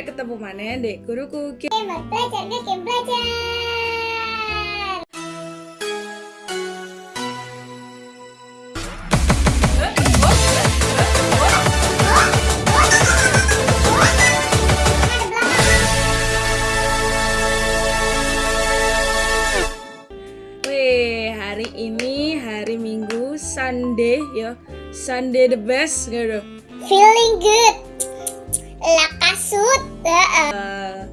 ketemu mana dek guruku game Game belajar game belajar. Weh, hari ini hari Minggu Sunday ya. Sunday the best gitu. Feeling good. Lakasut. Eh,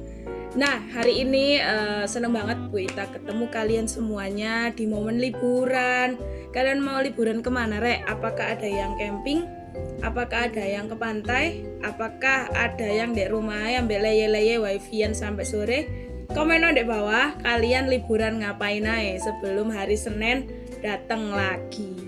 Nah, hari ini eh, seneng banget Bu Ita ketemu kalian semuanya di momen liburan. Kalian mau liburan ke mana, Rek? Apakah ada yang camping? Apakah ada yang ke pantai? Apakah ada yang di rumah yang leye-leye wifi-an sampai sore? Komen di bawah, kalian liburan ngapain aja sebelum hari Senin datang lagi.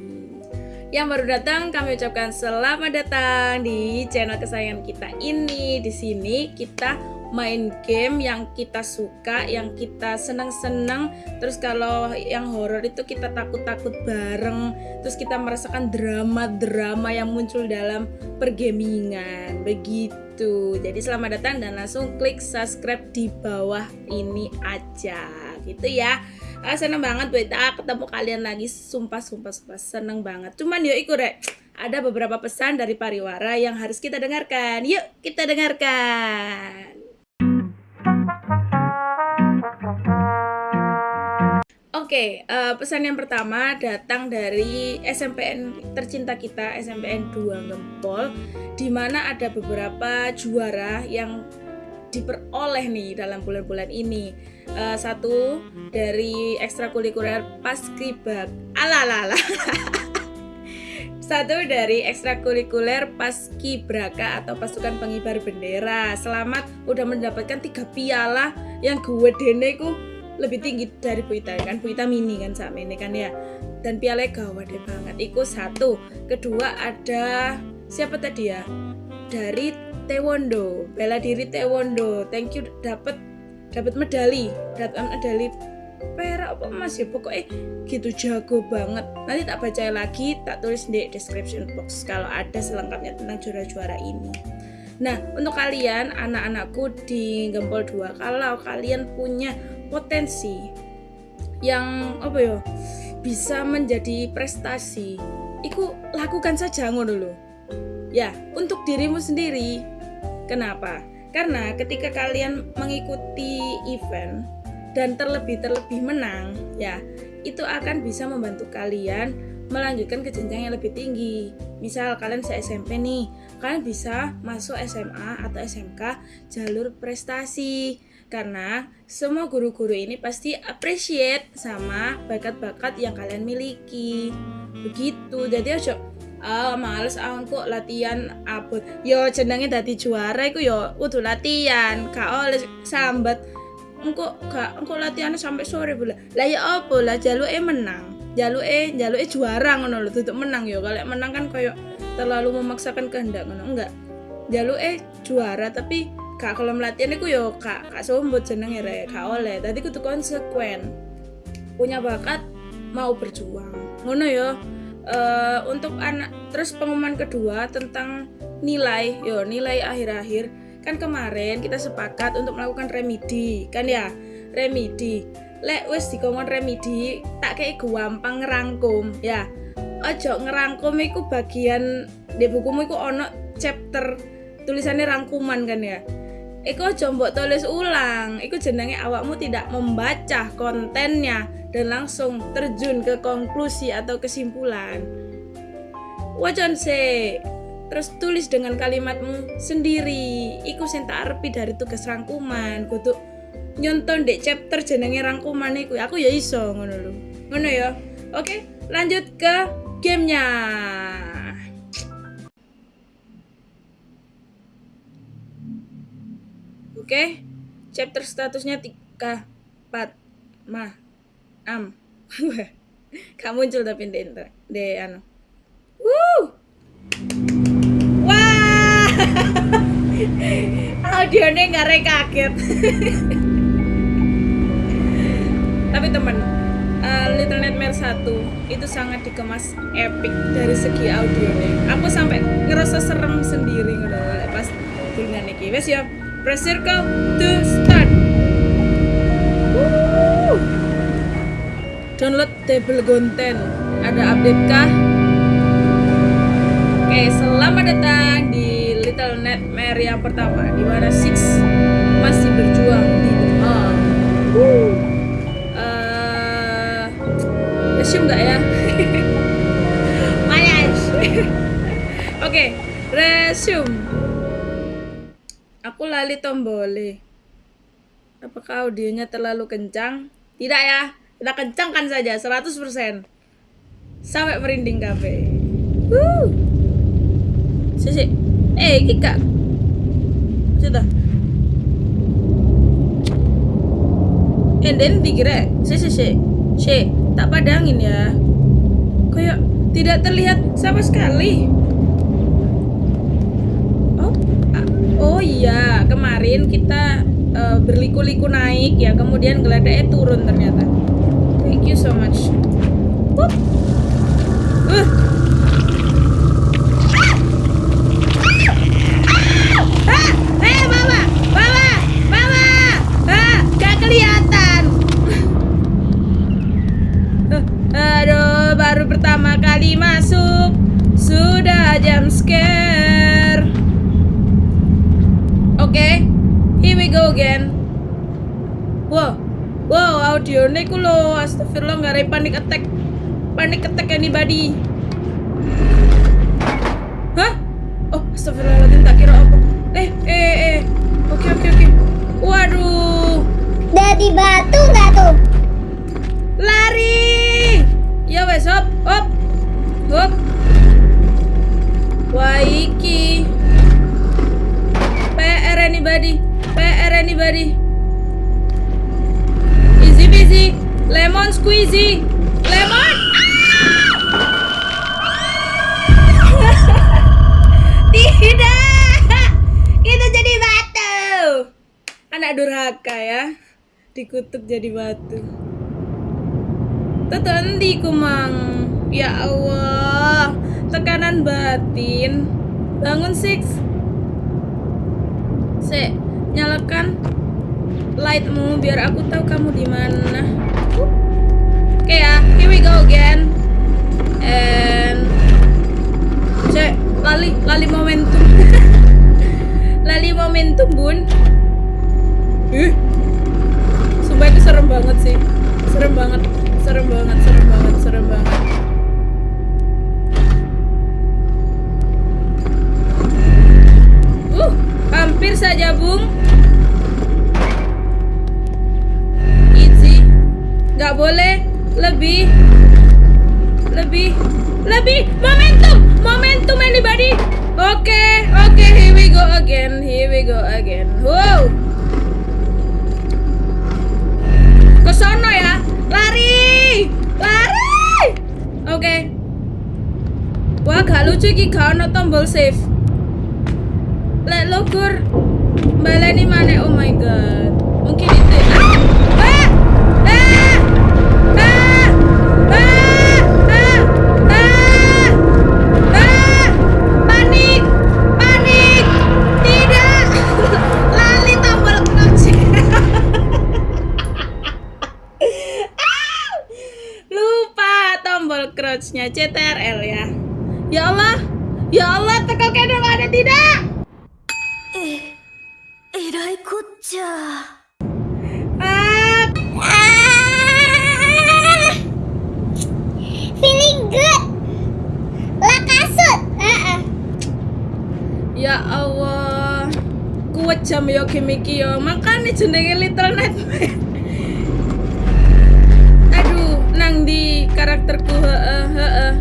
Yang baru datang kami ucapkan selamat datang di channel kesayangan kita ini. Di sini kita main game yang kita suka, yang kita senang-senang. Terus kalau yang horor itu kita takut-takut bareng. Terus kita merasakan drama-drama yang muncul dalam pergamingan. Begitu. Jadi selamat datang dan langsung klik subscribe di bawah ini aja. Gitu ya. Ah, seneng banget buat ketemu kalian lagi. Sumpah sumpah sumpah. Seneng banget. Cuman yuk ikut rek. Ada beberapa pesan dari pariwara yang harus kita dengarkan. Yuk kita dengarkan. Oke, eh, pesan yang pertama datang dari SMPN tercinta kita, SMPN 2 Gempol, di mana ada beberapa juara yang diperoleh nih dalam bulan-bulan ini. Eh, satu dari ekstrakurikuler Paskibak. Alalala. Satu dari ekstrakurikuler Paskibraka atau pasukan pengibar bendera. Selamat udah mendapatkan tiga piala yang gue dene ku lebih tinggi dari Bu Ita kan Bu Ita mini kan saat ini kan ya dan piala gawat deh banget itu satu kedua ada siapa tadi ya dari Taekwondo. Bela diri Taekwondo. Thank you dapat dapat medali. Dapat medali perak apa emas ya pokoknya gitu jago banget. Nanti tak baca lagi tak tulis di description box kalau ada selengkapnya tentang juara-juara ini. Nah, untuk kalian anak-anakku di Gempol 2, kalau kalian punya potensi yang apa ya bisa menjadi prestasi, itu lakukan saja ngono loh. Ya, untuk dirimu sendiri. Kenapa? Karena ketika kalian mengikuti event dan terlebih-terlebih menang, ya, itu akan bisa membantu kalian melanjutkan ke jenjang yang lebih tinggi. Misal kalian se SMP nih, kalian bisa masuk SMA atau SMK jalur prestasi. Karena semua guru-guru ini pasti appreciate sama bakat-bakat yang kalian miliki. Begitu. Jadi aja ah males aku latihan abot. Yo jenenge dadi juara iku yo kudu latihan, gak oleh sambat. Engko gak engko latihan sampai sore pula. Lah ya apa? Lah jaluke menang. Jaluke jaluke juara ngono lho tutup menang yo. Kalau menang kan koyo terlalu memaksakan kehendak ngono. Enggak. Jaluke juara tapi kak kalau melatihan itu yo kak kak sombot jenenge rek kak oleh. Tadi kudu konsekuen. Punya bakat mau berjuang. Ngono yo Eh, untuk anak terus pengumuman kedua tentang nilai. Yo nilai akhir-akhir. Kan kemarin kita sepakat untuk melakukan remedi kan ya? Remedi. Lek wis dikongkon remedi tak kayak gampang ngerangkum ya. Ojo ngerangkum iku bagian di bukumu iku ono chapter tulisannya rangkuman kan ya Iku ojo mbok tulis ulang, iku jenenge awakmu tidak membaca kontennya dan langsung terjun ke konklusi atau kesimpulan. Wajan se, terus tulis dengan kalimatmu sendiri. Iku sing tak arepi dari tugas rangkuman, kudu nyonton dek chapter jenenge rangkuman iku. Aku ya iso ngono lho. Ngono ya. Oke lanjut ke gamenya oke chapter statusnya 3 4 mah am. Gak muncul tapi di de anu. Wuh. wah! Audionya nggak kaget. Tapi teman uh, Little Nightmare 1 itu sangat dikemas epic dari segi audionya. Aku sampai ngerasa serem sendiri ngono pas dengan iki. Wes ya Press circle to start. Download table content. Ada update kah? Oke, selamat datang di Little Nightmare yang pertama di mana Six masih berjuang di depan. Uh, resume nggak ya? Oke, resume. Aku lali tombole. Apakah audionya terlalu kencang? Tidak ya, kita kencangkan saja 100% Sampai merinding kafe. Wuh. Sisi. Eh, iki kak. Sudah. Eh, dan dikira. Sisi, sisi. Si, tak padangin ya. Kayak tidak terlihat sama sekali. Oh, ah, oh iya, kemarin kita uh, berliku-liku naik ya, kemudian geladaknya turun ternyata. Thank you so much. Wup. Uh. Ah, eh. Ah, Aduh, baru pertama kali masuk sudah jam scare. Again. Wow, wow, audionya ku lo, astagfirullah nggak ada panic attack, panic attack anybody. Hah? Oh, astagfirullahaladzim, tak kira apa. Eh, eh, eh. Oke, oke, oke. Waduh, Dari batu nggak tuh? Dikutuk jadi batu. Tetendi kumang. Ya Allah Tekanan batin. Bangun Six. Se Nyalakan Lightmu biar aku tahu kamu di mana. Oke ya Here we go again. And Se Lali Lali momentum. Lali momentum bun. Ih Sumpah itu serem banget sih. Serem banget. Serem banget serem banget serem banget. Uh hampir saja bung. Easy. Nggak boleh. Lebih. Lebih. Lebih. Momentum. Momentum anybody? Oke okay, oke okay, here we go again. Here we go again. Wow ke sono ya. Lari lari. Oke. Okay. wah gak lucu ki gak ono tombol save lek logur baleni mana oh my god. Mungkin itu ah harusnya CTRL ya. Ya Allah, ya Allah, tekel kedol ada tidak? Eh, ah. Ya Allah, kuat jam yo kimi kimiki makan nih cendeki little nightmare. Karakterku heeh heeh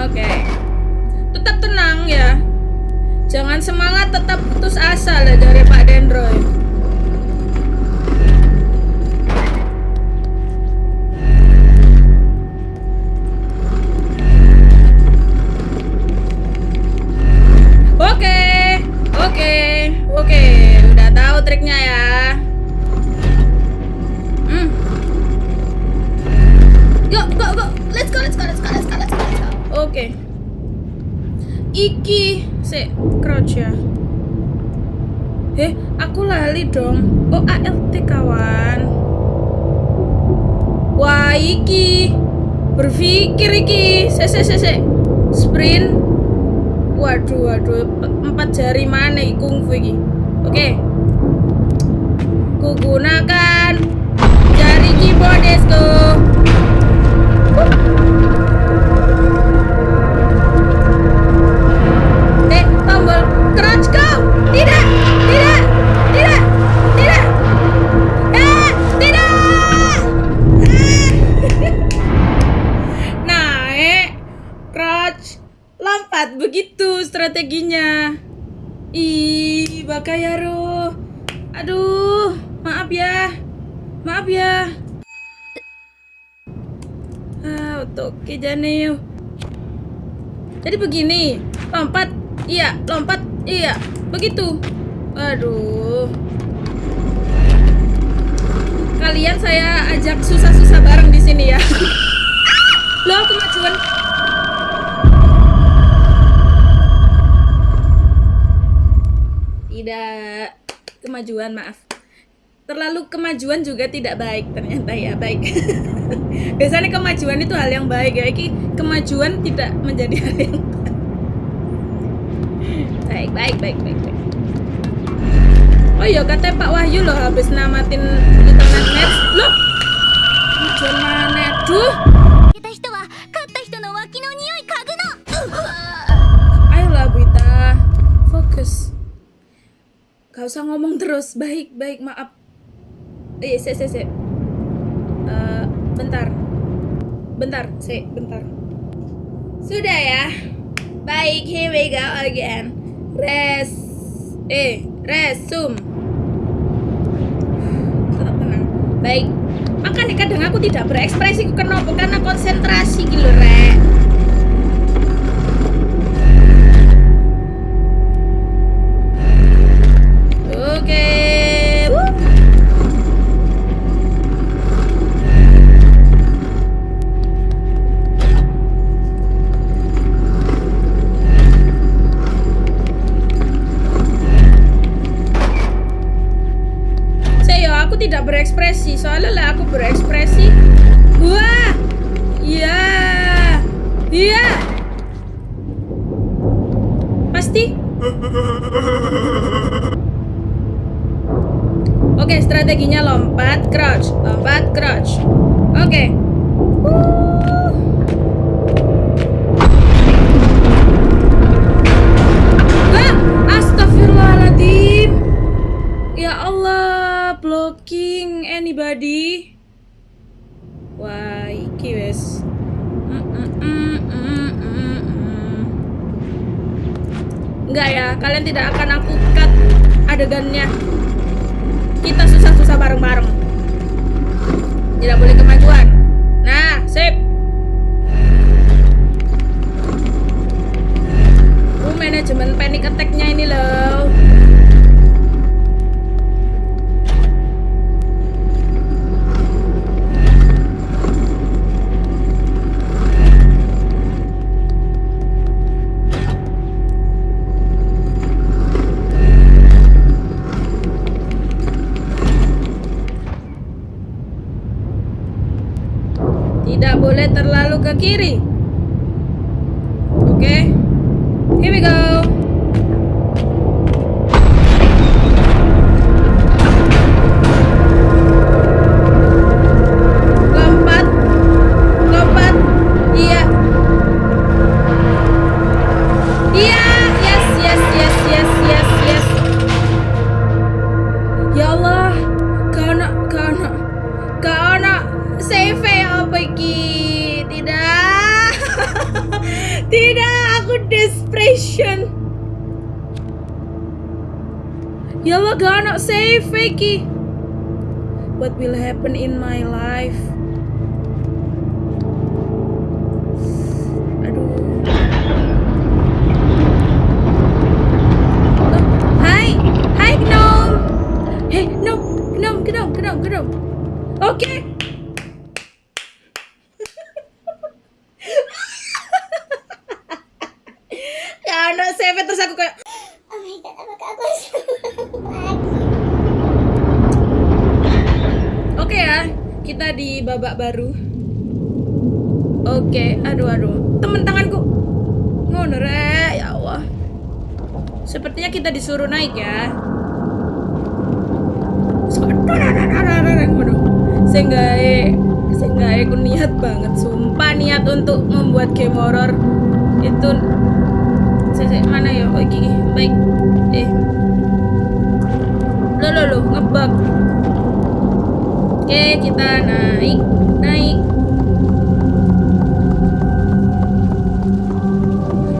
Oke. Tetap tenang ya. Jangan semangat, tetap putus asa Jane yuk. Jadi begini, lompat, iya, lompat, iya, begitu. Aduh. Kalian saya ajak susah-susah bareng di sini ya. Loh, kemajuan. Tidak, kemajuan, maaf. Terlalu kemajuan juga tidak baik ternyata ya, baik. biasanya kemajuan itu hal yang baik ya. Ini kemajuan tidak menjadi hal yang baik. Baik baik baik baik. Oh iya katanya Pak Wahyu loh habis namatin internet match. Loh kemajuan mana? Aduh fokus. Gak usah ngomong terus. Baik baik maaf. Eh sih sih sih eh, bentar. Bentar, se, bentar. Sudah ya. Baik, here we go again. Res. Eh, resume. Tetap tenang. Baik. Makanya kadang aku tidak berekspresi kenapa karena konsentrasi gitu, Rek. Boleh terlalu ke kiri. Oke. Here we go. Di babak baru. Oke, aduh aduh, temen tanganku. Ngono rek, ya Allah. Sepertinya kita disuruh naik ya. Sehingga sehingga aku niat banget, sumpah niat untuk membuat game horror itu saya mana ya? Oh, iki, iki. baik. Eh. Lo lo lo, ngebug. Oke, kita naik, naik.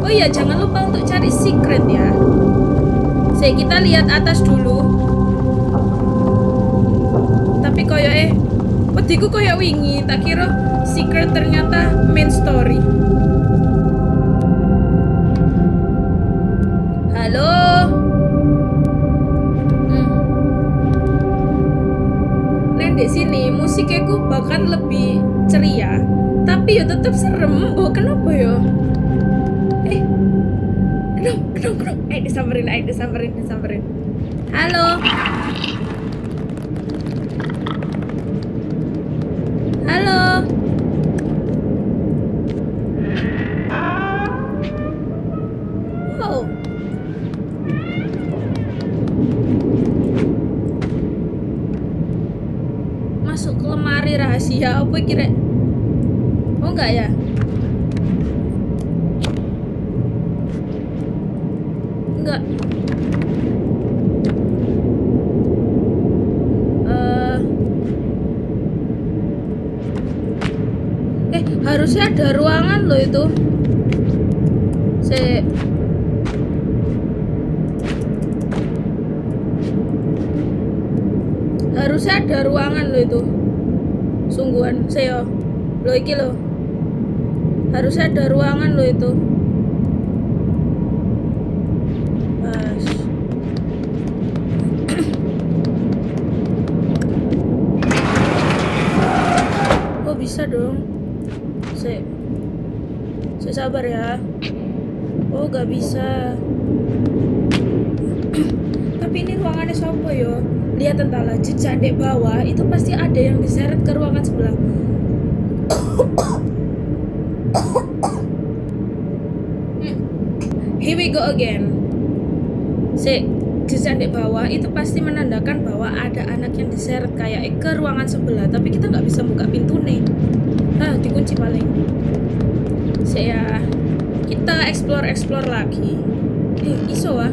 Oh iya, jangan lupa untuk cari secret ya. Saya kita lihat atas dulu. Tapi koyo eh, petiku koyo wingi, tak kira secret ternyata main story. Ceria, tapi ya tetap serem. Oh kenapa ya? Eh, kenapa, kenapa, kenapa? Eh disamperin, eh disamperin, disamperin. Halo. Halo. Masuk ke lemari rahasia apa kira oh enggak ya enggak Eh. eh harusnya ada ruangan loh itu. Saya harusnya ada ruangan lo itu. Sungguhan saya lo iki lo harusnya ada ruangan lo itu Pas. oh bisa dong saya saya sabar ya oh gak bisa tapi ini ruangannya sopo yo lihat entahlah jejak di bawah itu pasti ada yang diseret ke ruangan sebelah Hmm. here we go again. Si jejak di bawah itu pasti menandakan bahwa ada anak yang diseret kayak ke ruangan sebelah tapi kita nggak bisa buka pintu nih. Ah dikunci paling. Saya kita explore explore lagi. Eh iso ah.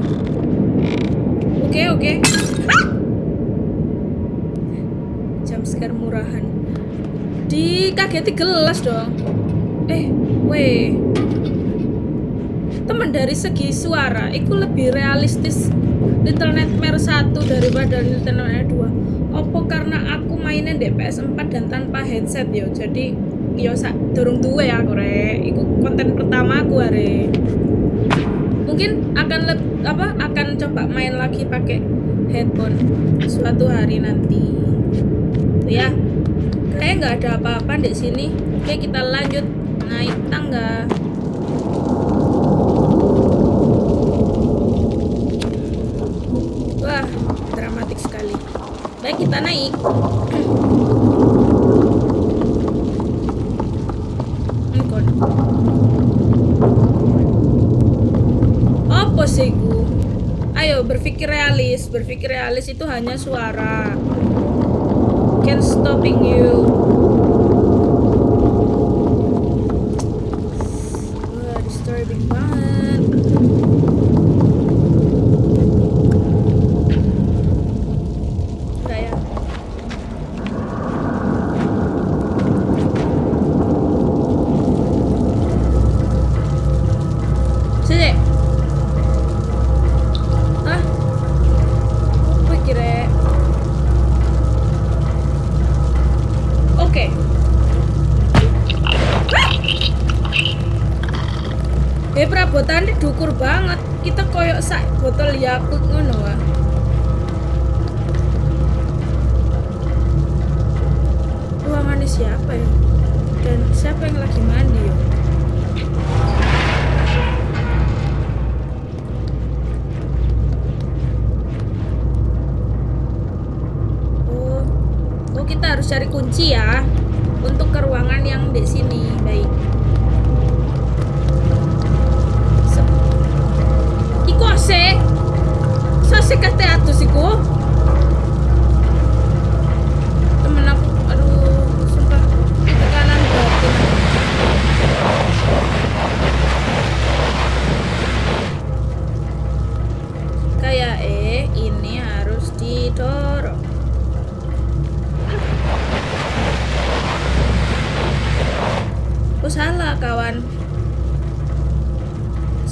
Oke oke. Jam scare murahan. Dikageti gelas dong. Eh weh teman dari segi suara itu lebih realistis Little Nightmare 1 daripada Little Nightmare 2 Opo karena aku mainnya di PS4 dan tanpa headset yo? Jadi yo sak durung duwe aku re iku konten pertama aku are. Mungkin akan leb, apa akan coba main lagi pakai headphone suatu hari nanti. Ya. Kayak nggak ada apa-apa di sini. Oke kita lanjut naik tangga wah dramatik sekali baik kita naik. Apa sih ku ayo berpikir realis. Berpikir realis itu hanya suara. Can stopping you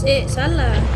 Salah. Salah,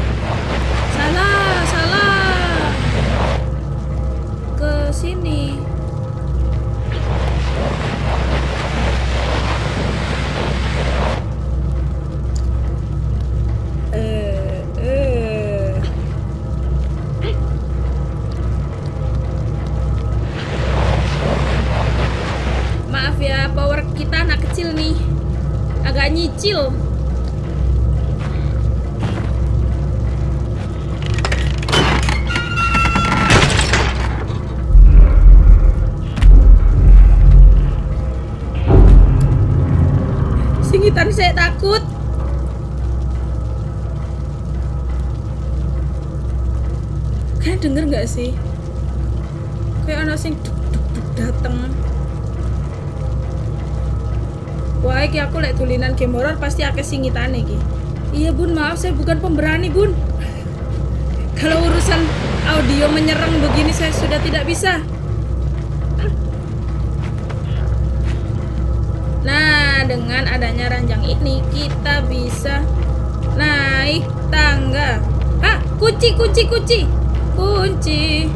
bukan pemberani bun. Kalau urusan audio menyerang begini saya sudah tidak bisa. Nah, dengan adanya ranjang ini kita bisa naik tangga. Ah, kunci, kunci, kunci, kunci.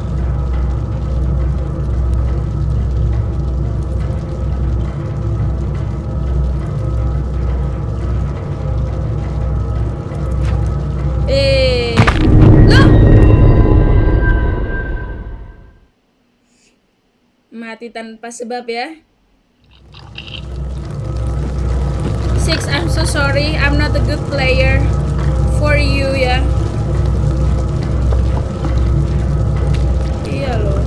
Mati tanpa sebab ya. Six, I'm so sorry. I'm not a good player for you ya. Iya loh.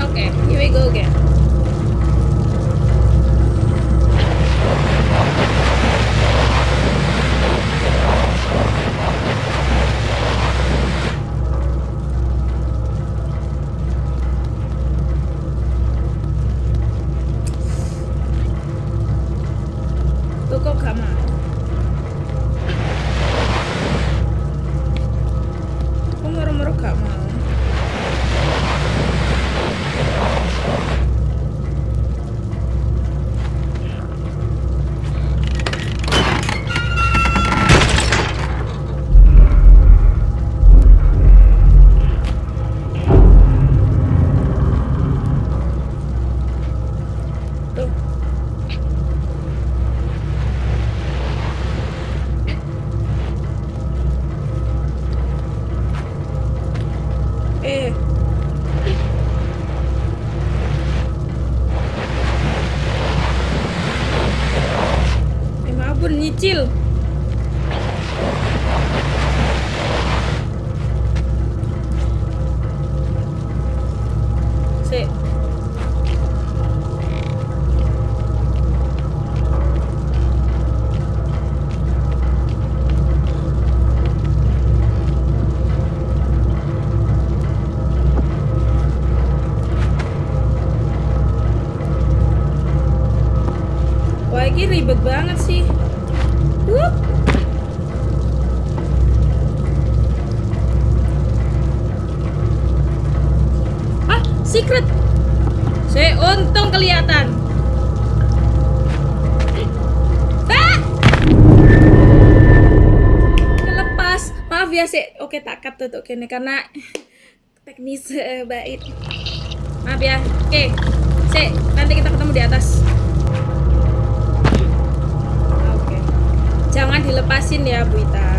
Oke, here we go again. Ini ribet banget sih. Wup. Ah, secret. Saya untung kelihatan. Ah! Kelepas. Maaf ya, sih. Oke, tak cut tuh karena teknis eh, baik. Maaf ya. Oke. Sik, nanti kita ketemu di atas. Jangan dilepasin ya, Bu Ita.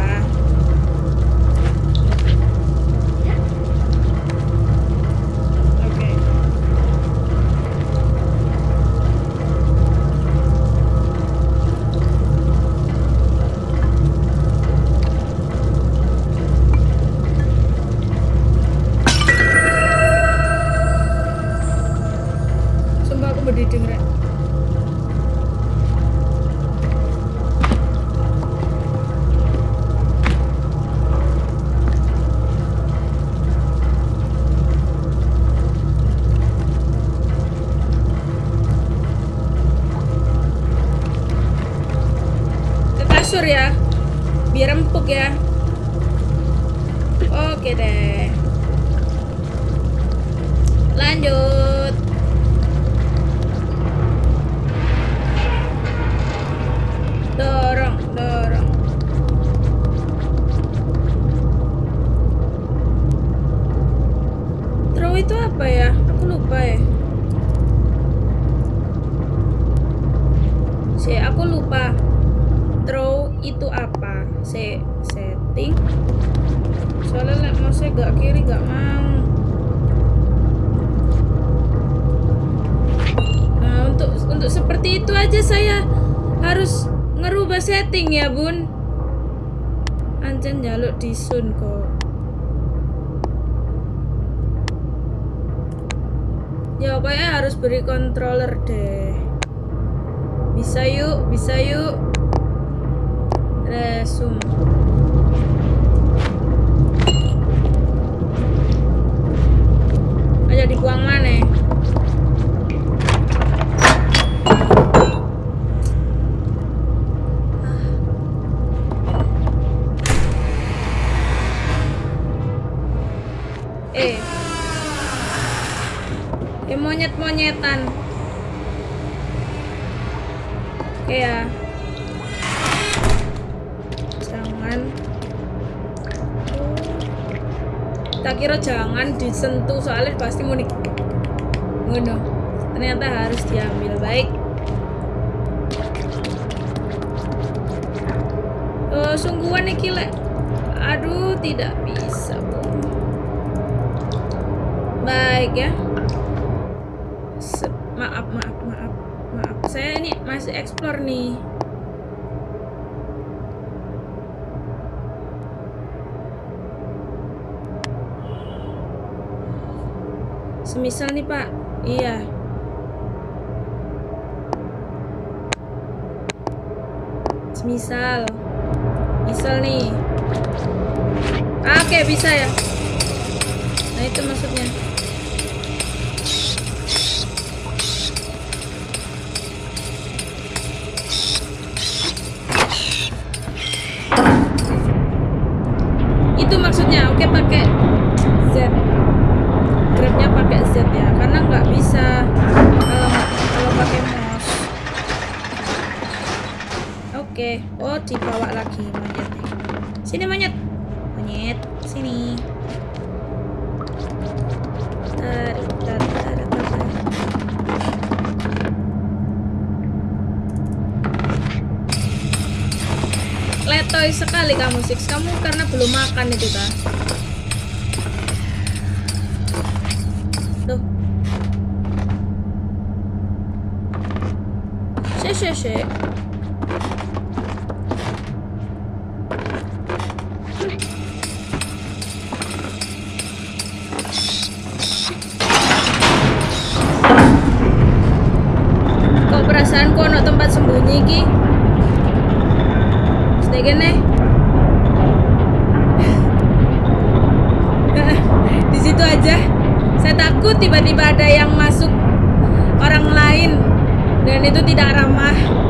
Itu apa? Si, setting. Soalnya lek mouse gak kiri gak mau. Nah, untuk untuk seperti itu aja saya harus ngerubah setting ya, Bun. Ancen jaluk disun kok. Ya pokoknya harus beri controller deh. Bisa yuk, bisa yuk. Resume. Aja dibuang mana? Eh. Eh monyet-monyetan. Oke ya. Tak kira jangan disentuh soalnya pasti mau ngono. Ternyata harus diambil baik. Oh, sungguhan nih lek. Aduh, tidak bisa, Bu. Baik ya. Se- maaf, maaf, maaf, maaf. Saya ini masih explore nih. Semisal nih Pak, iya. Semisal, misal nih. Ah, Oke bisa ya. Nah itu maksudnya. Kamu karena belum makan itu kan? Tuh. Shake, shake, shake. Kok perasaan kok ono tempat sembunyi ki? Sedek nih. Di situ aja. Saya takut tiba-tiba ada yang masuk orang lain dan itu tidak ramah.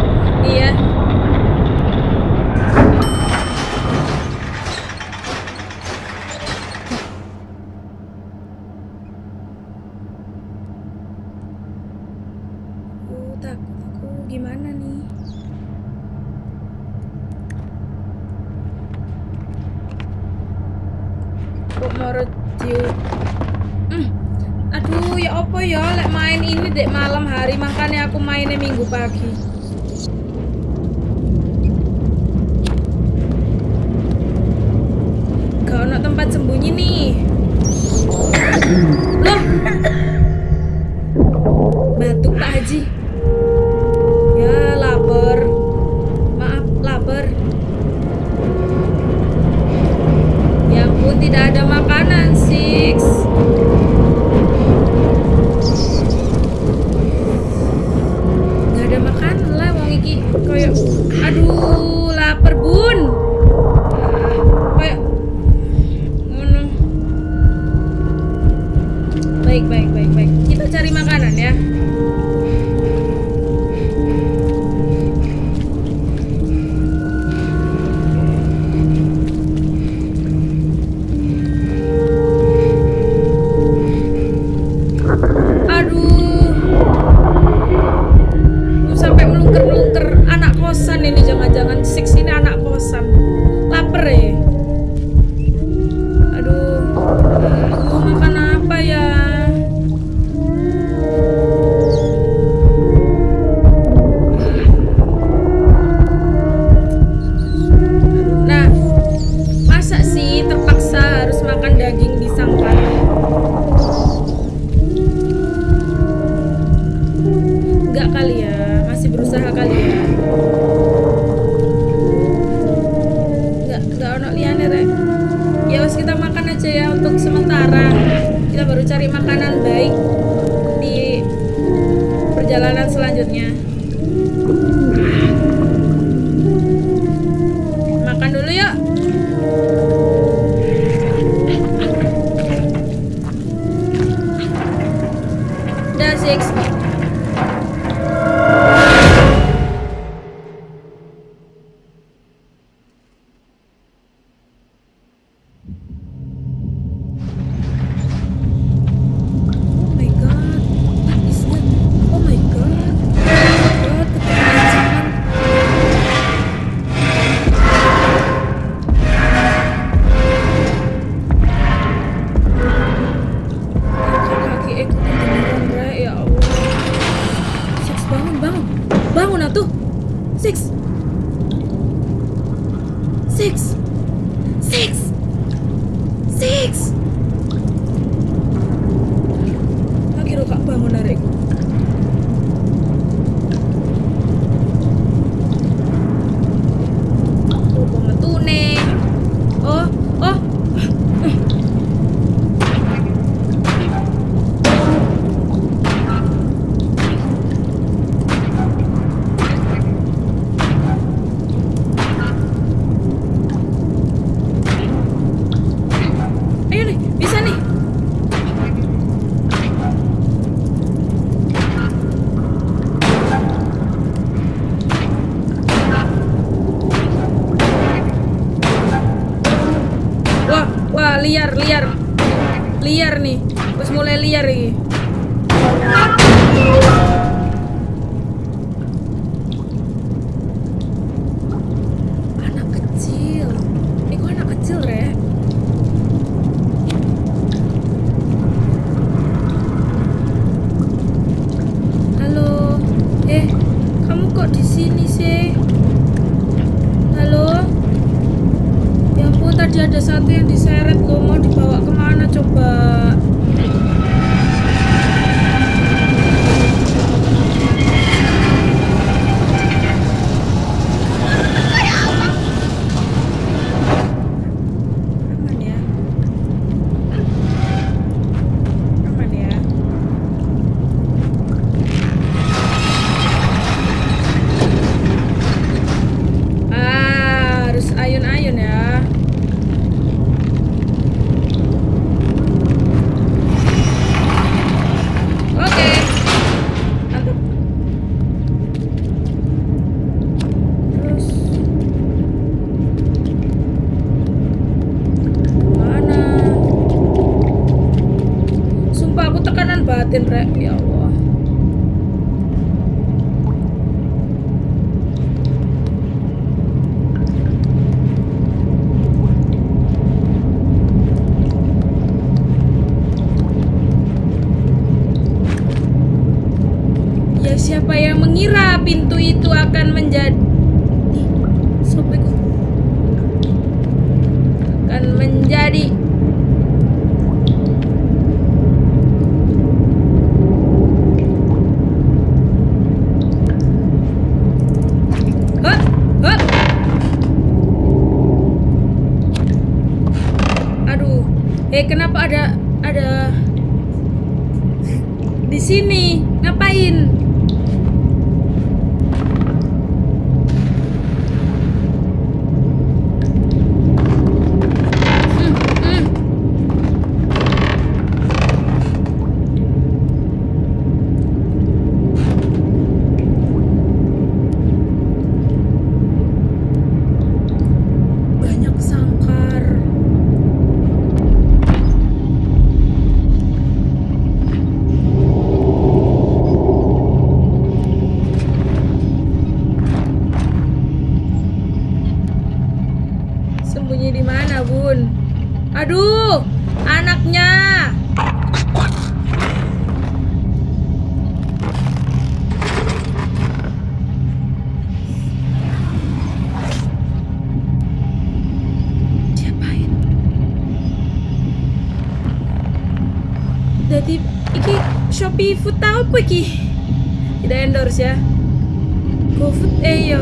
mulai liar ini. ತಿಂದರೆ ಯಾವ apa tidak endorse ya. GoFood eh yo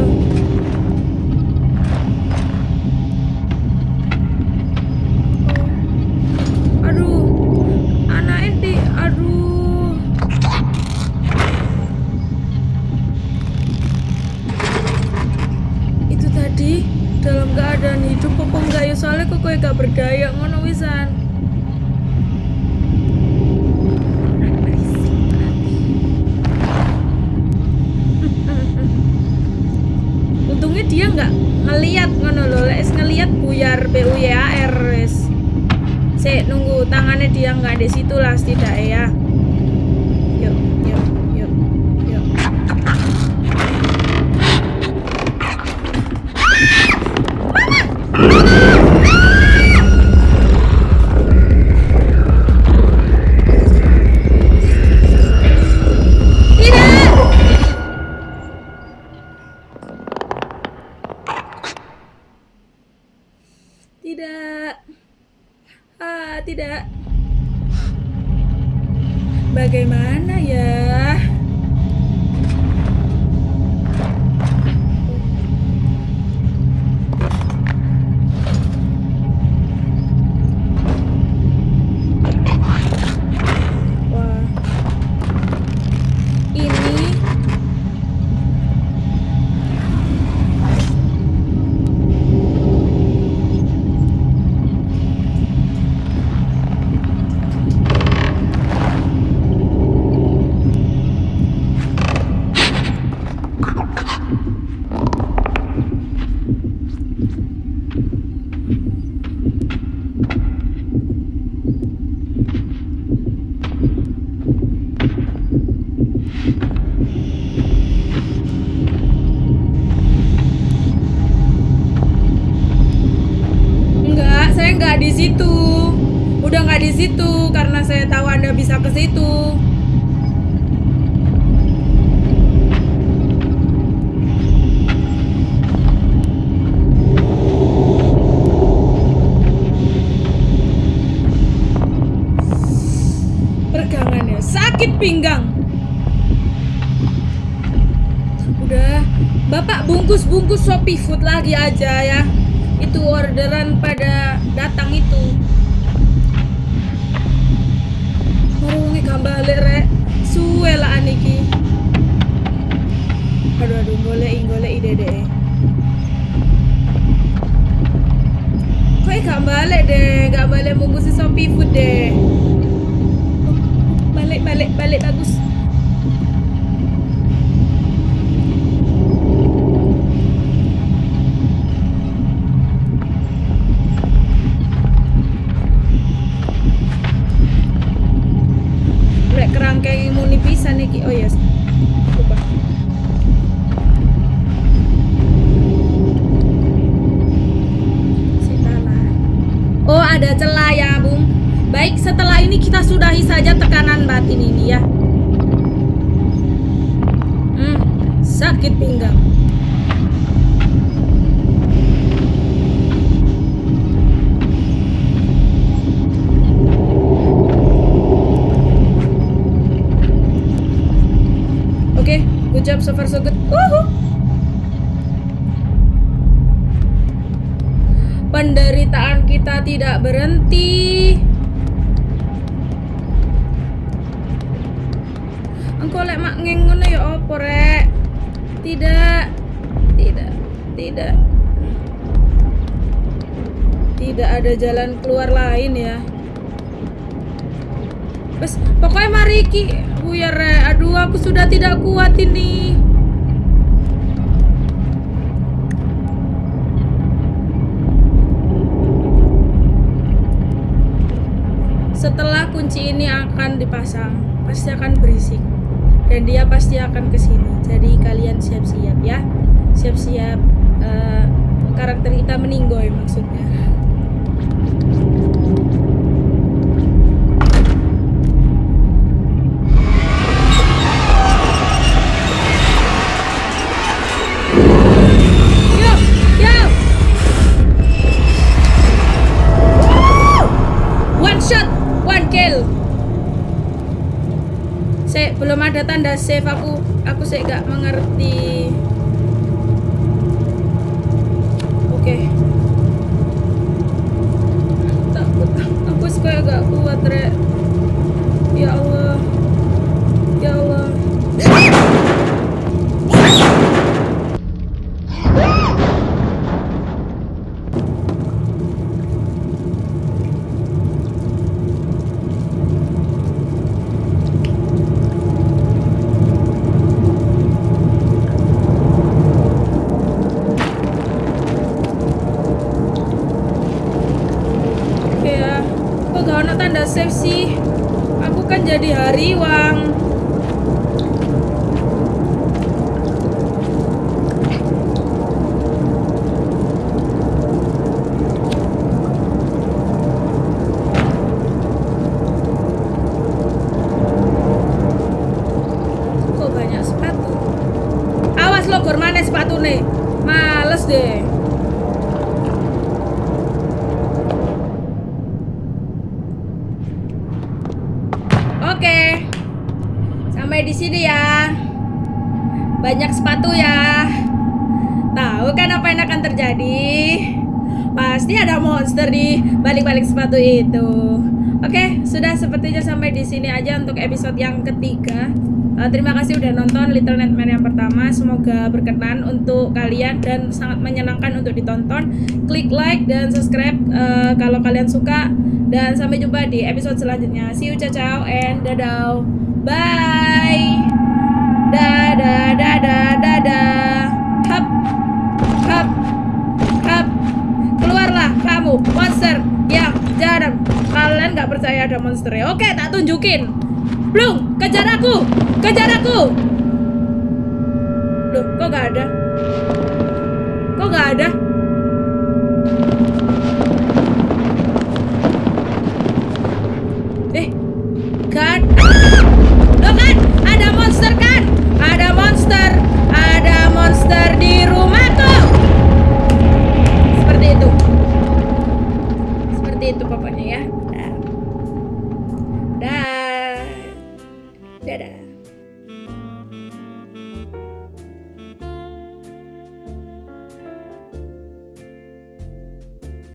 situ. Udah enggak di situ karena saya tahu Anda bisa ke situ. Pergangannya sakit pinggang. Udah, Bapak bungkus-bungkus Shopee Food lagi aja ya itu orderan pada datang itu. Marungi kembali rek. Suwe lah aniki. Aduh aduh golek golek ide deh kok gak balik deh gak balik bungkus Shopee food deh balik balik balik bagus sakit pinggang. Oke, good job so far so good. Woohoo. Penderitaan kita tidak berhenti. Tidak. Tidak. Tidak. Tidak ada jalan keluar lain ya. Bes, pokoknya mari ki Buyar. Aduh, aku sudah tidak kuat ini. Setelah kunci ini akan dipasang, pasti akan berisik. Dan dia pasti akan ke sini. Jadi kalian siap-siap ya. Siap-siap eh, karakter kita meninggoy maksudnya. Belum ada tanda save aku. Aku saya gak mengerti. Oke. Takut. Aku kayak gak kuat, Rek. Ya Allah. Ya Allah. Ya. Banyak sepatu ya. Tahu kan apa yang akan terjadi? Pasti ada monster di balik-balik sepatu itu. Oke, sudah sepertinya sampai di sini aja untuk episode yang ketiga. Uh, terima kasih udah nonton Little Nightmare yang pertama. Semoga berkenan untuk kalian dan sangat menyenangkan untuk ditonton. Klik like dan subscribe uh, kalau kalian suka. Dan sampai jumpa di episode selanjutnya. See you, ciao, ciao, and dadah. Bye. Dadah, dadah, dadah. Hap, hap, hap. Keluarlah kamu, monster yang jarang. Kalian nggak percaya ada monster ya? Oke, tak tunjukin. Blung, kejar aku, kejar aku. Loh, kok nggak ada? Kok nggak ada?